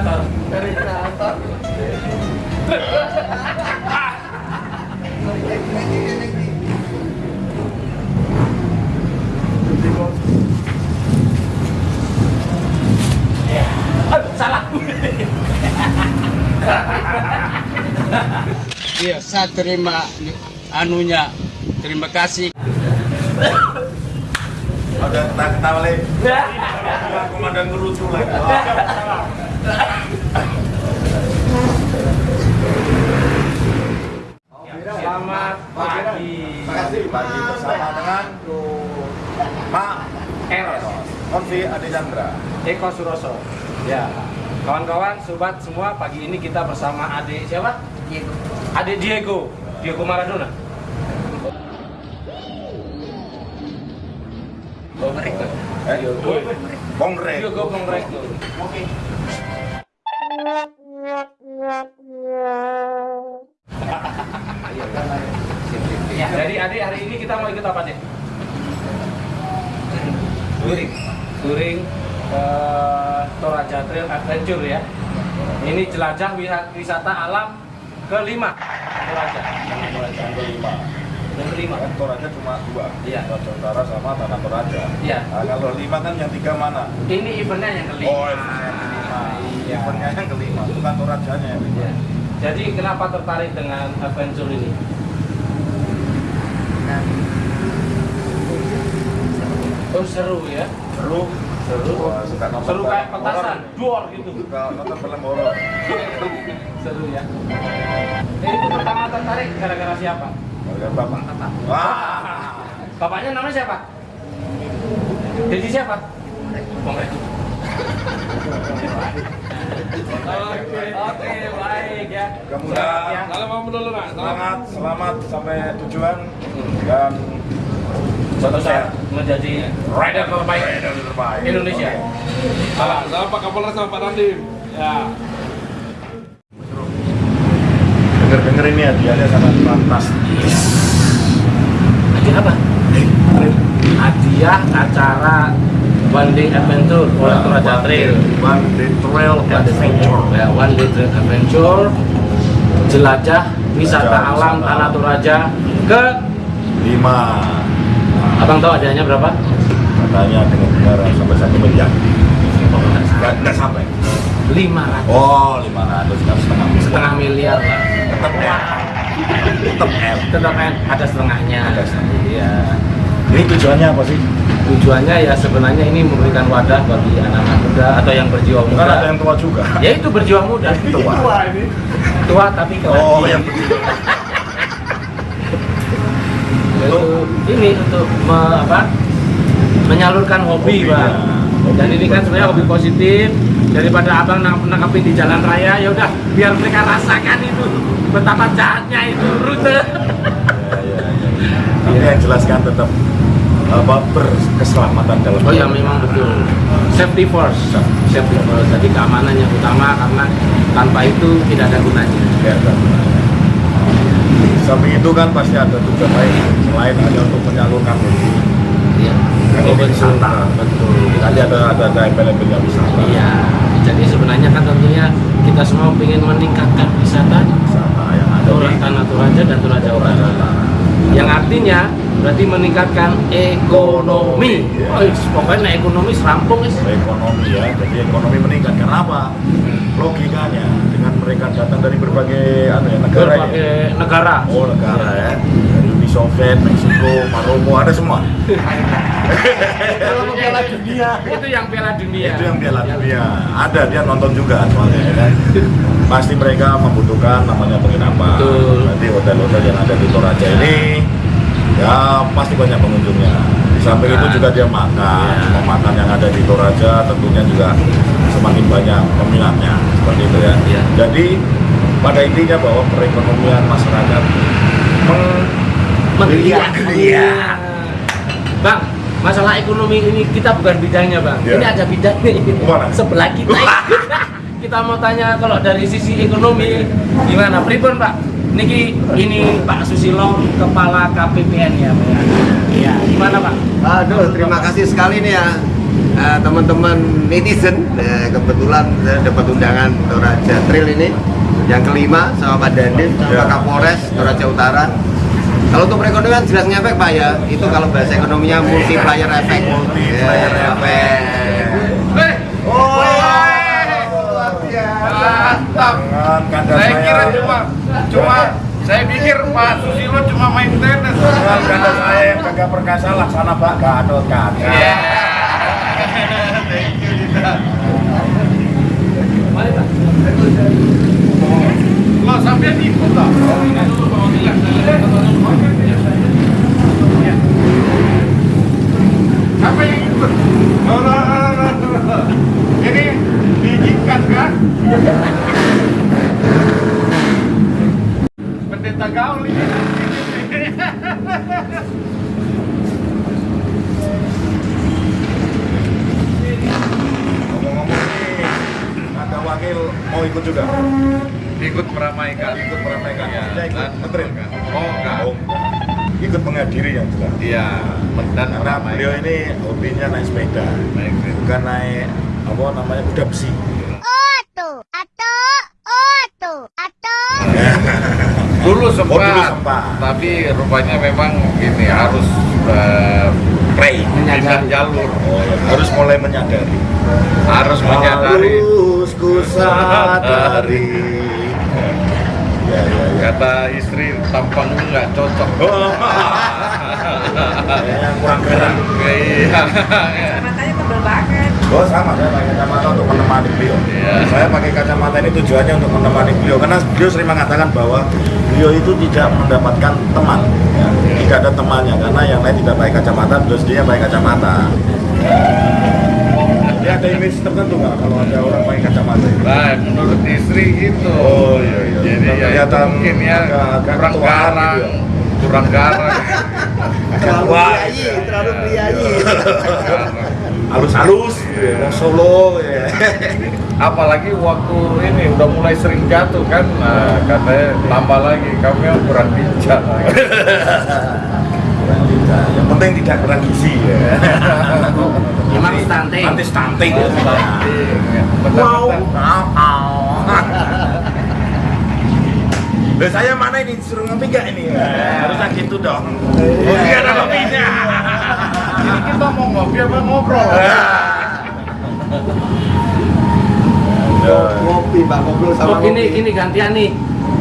Terminator. Aduh, salah. Iya, saya terima anunya. Terima kasih. Ada ketawa lagi. Komandan ngerucu lagi. Selamat pagi. Makasih pagi bersama dengan Pak Eros. Konfi Ade Chandra. Eko Suroso. Ya. Kawan-kawan, sobat semua, pagi ini kita bersama adik siapa? Diego. Adik Diego. Diego Maradona. Eh, Bongre. Diego Bongrekto. Oke. Kita mau ikut apa, Dek? Touring. Touring eh, Toraja Trail Adventure ya. Ini jelajah wi- wisata alam kelima Toraja. Toraja kelima. Yang kelima. Kan Toraja cuma dua. Iya. Toraja Utara sama Tanah Toraja. Iya. Nah, kalau lima kan yang tiga mana? Ini eventnya yang kelima. Oh, eventnya yang kelima. Iya. Eventnya yang kelima, bukan Torajanya yang kelima. Iya. Jadi kenapa tertarik dengan adventure ini? Oh seru ya. Seru. Seru. Wah, suka nonton Seru kayak petasan, duor gitu. Suka nonton film horor. Seru ya. Ini itu pertama tertarik gara-gara siapa? Gara-gara Bapak. Wah. Bapaknya namanya siapa? Dedi siapa? Bongre. Oke, oke, baik ya. Mudah-mudahan Ya. Salam dulu, Nak. Selamat, selamat sampai tujuan dan Suatu saat menjadi rider terbaik rider terbaik. Indonesia. Salam Pak Kapolres sama Pak Dandim. Ya. Dengar-dengar ini hadiahnya sangat fantastis. Hadiah apa? Hadiah acara One Day Adventure oleh Toraja Trail. One Day Trail Adventure. Ya, One Day Trail Adventure jelajah wisata alam Tanah. Toraja ke Lima. Abang tahu hadiahnya berapa? Katanya dengan negara sampai satu miliar. Nggak, nggak sampai. 500 Oh, lima ratus kan setengah miliar. setengah miliar lah. Tetap L. Tetap L. Tetap kan ada setengahnya. Ada setengah. Iya. Ini tujuannya apa sih? Tujuannya ya sebenarnya ini memberikan wadah bagi anak-anak muda atau yang berjiwa muda. ada yang tua juga. Ya itu berjiwa muda. Tua. Tua tapi keren. Oh, yang Yaitu ini untuk me- apa, menyalurkan hobi, Hobinya. bang. Dan ini kan sebenarnya hobi positif daripada abang nang nangkepin di jalan raya ya udah biar mereka rasakan itu betapa jahatnya itu rute. Ya, ya, ya. Tapi yang jelaskan tetap apa berkeselamatan dalam Oh ya memang betul. Safety first, safety first. Jadi keamanan yang utama karena tanpa itu tidak ada gunanya. Ya. Samping itu kan pasti ada tujuan lain selain hanya untuk menyalurkan. Iya. Oh, wisata. betul. Tadi ada ada ada embel-embel yang wisata. Iya. Jadi sebenarnya kan tentunya kita semua ingin meningkatkan wisata Wisata yang ada di Tanah Toraja dan Toraja Utara. Yang artinya berarti meningkatkan ekonomi. Iya. Oh, is- pokoknya ekonomi serampung is. ekonomi ya. Jadi ekonomi meningkat. Kenapa? Logikanya dengan mereka datang dari berbagai anu ya, negara ya. Berbagai negara. Oh negara ya. Dari Uni Soviet, Meksiko, Maroko ada semua. Kalau Piala Dunia. Itu yang Piala Dunia. Itu yang Piala Dunia. Ada dia nonton juga soalnya ya kan. Pasti mereka membutuhkan namanya penginapan. Betul. Nanti hotel-hotel yang ada di Toraja ini ya pasti banyak pengunjungnya. Di samping itu juga dia makan. Semua makan yang ada di Toraja tentunya juga semakin banyak peminatnya seperti itu ya. Iya. Jadi pada intinya bahwa perekonomian masyarakat meng- Menggeliat. Bang, masalah ekonomi ini kita bukan bidangnya bang. Iya. Ini ada bidangnya Mana? sebelah kita. kita mau tanya kalau dari sisi ekonomi gimana? Pripun pak? Niki ini Pak Susilo Kepala KPPN ya Pak. ya? Iya. Gimana Pak? Aduh, terima kasih sekali nih ya eh, teman-teman netizen eh, kebetulan saya dapat undangan Toraja Trail ini yang kelima sama Pak Ya. Kapolres Toraja Utara kalau untuk perekonomian jelas ngefek Pak ya itu kalau bahasa ekonominya multiplier effect Multiplier Ya, effect. Oh, luar biasa. Mantap. Saya kira cuma cuma saya pikir Pak Susilo cuma main tenis. kanda saya yang kagak perkasa laksana Pak Gatot Kaca. Iya. Thank you Dita. Lo sampai ikut toh? Apa yang ikut? Oh, no, no, no, no, no. Ini diizinkan kan? Pendeta gaul ini. Ada wakil mau ikut juga. Ikut meramaikan. Ikut meramaikan. Iya, Dia ikut ngetril. Oh, enggak. Oh, ikut menghadiri yang jelas. Iya, dan Karena meramaikan. beliau ini hobinya naik sepeda, Naik sepeda. bukan naik apa namanya kuda besi. Dulu sempat, Oh, dulu sempat. tapi rupanya memang ini harus Play. pindah jalur, Oh, ya. harus mulai menyadari. harus menyadari. Harus ku sadari. Ya, ya, ya. Kata istri tampang nggak cocok. Oh. Kurang keren. Iya. Matanya tebel banget. Oh sama, saya pakai kacamata untuk menemani beliau. Iya. Saya pakai kacamata ini tujuannya untuk menemani beliau karena beliau sering mengatakan bahwa beliau itu tidak mendapatkan teman, ya. tidak ada temannya karena yang lain tidak pakai kacamata, beliau sendiri pakai kacamata. Dia ada image tertentu nggak kalau ada orang pakai kacamata itu? Nah, menurut istri gitu. Oh, iya, iya. Jadi ya Kelihatan mungkin ya agak- agak kurang ketuaan garang, gitu ya. kurang garang. terlalu priayi iya. terlalu priayi Garang. Halus-halus, gitu ya. mau solo, ya. apalagi waktu ini udah mulai sering jatuh kan nah, katanya tambah lagi kami yang kurang bijak Kurang tidak. Yang penting tidak kurang gizi ya. Emang stunting. Nanti stunting. ya. Wow. Loh, saya mana ini disuruh ngopi nggak ini? Harusnya gitu dong. Oh, iya ada kopinya. Ini kita mau ngopi apa ngobrol? ngopi Pak ngobrol sama Oh, ngopi. gini gantian nih.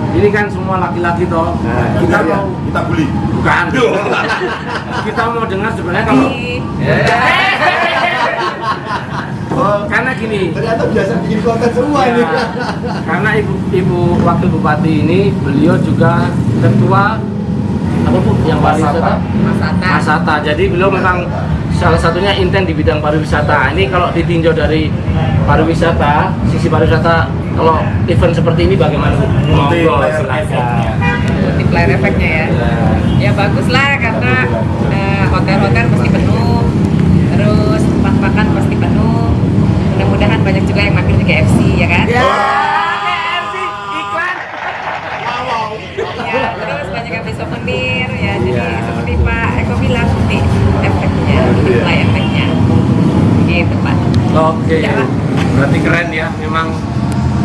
Ini kan semua laki-laki toh. Nah, kita iya. mau Kita bully. bukan. kita mau dengar sebenarnya kalau Oh, karena gini. ternyata biasa bikin konten semua ini Ya, karena ibu ibu wakil bupati ini beliau juga ketua apa bu yang pariwisata Masata. Masata. Jadi beliau memang salah satunya intent di bidang pariwisata. Ini kalau ditinjau dari pariwisata, sisi pariwisata kalau event seperti ini bagaimana? Bu? Monggo, Multiplier silakan. effect-nya. Multiplier efeknya ya. Ya bagus lah karena eh, hotel-hotel pasti penuh, terus tempat makan pasti penuh. Mudah-mudahan banyak juga yang mampir di KFC ya kan? Ya, KFC iklan. Ya, terus banyak yang beli souvenir ya. Jadi Ya. seperti Pak Eko bilang nanti efeknya, multiply efeknya. Gitu Pak. Oke, Ya, Pak. berarti keren ya. Memang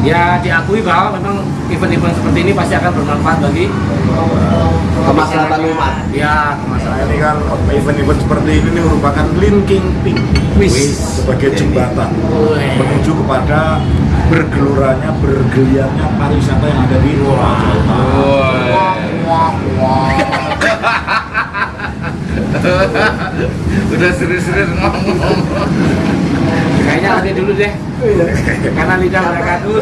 ya diakui bahwa memang event-event seperti ini pasti akan bermanfaat bagi kemaslahatan umat ya kemaslahatan. ini kan event-event seperti ini nih merupakan linking pink sebagai jembatan menuju kepada bergeluranya, bergeliatnya pariwisata yang ada di Utara. Udah serius-serius ngomong. Kayaknya nanti dulu deh. Karena lidah mereka dulu.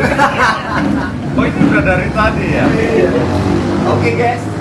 Oh ini udah dari tadi ya? oke guys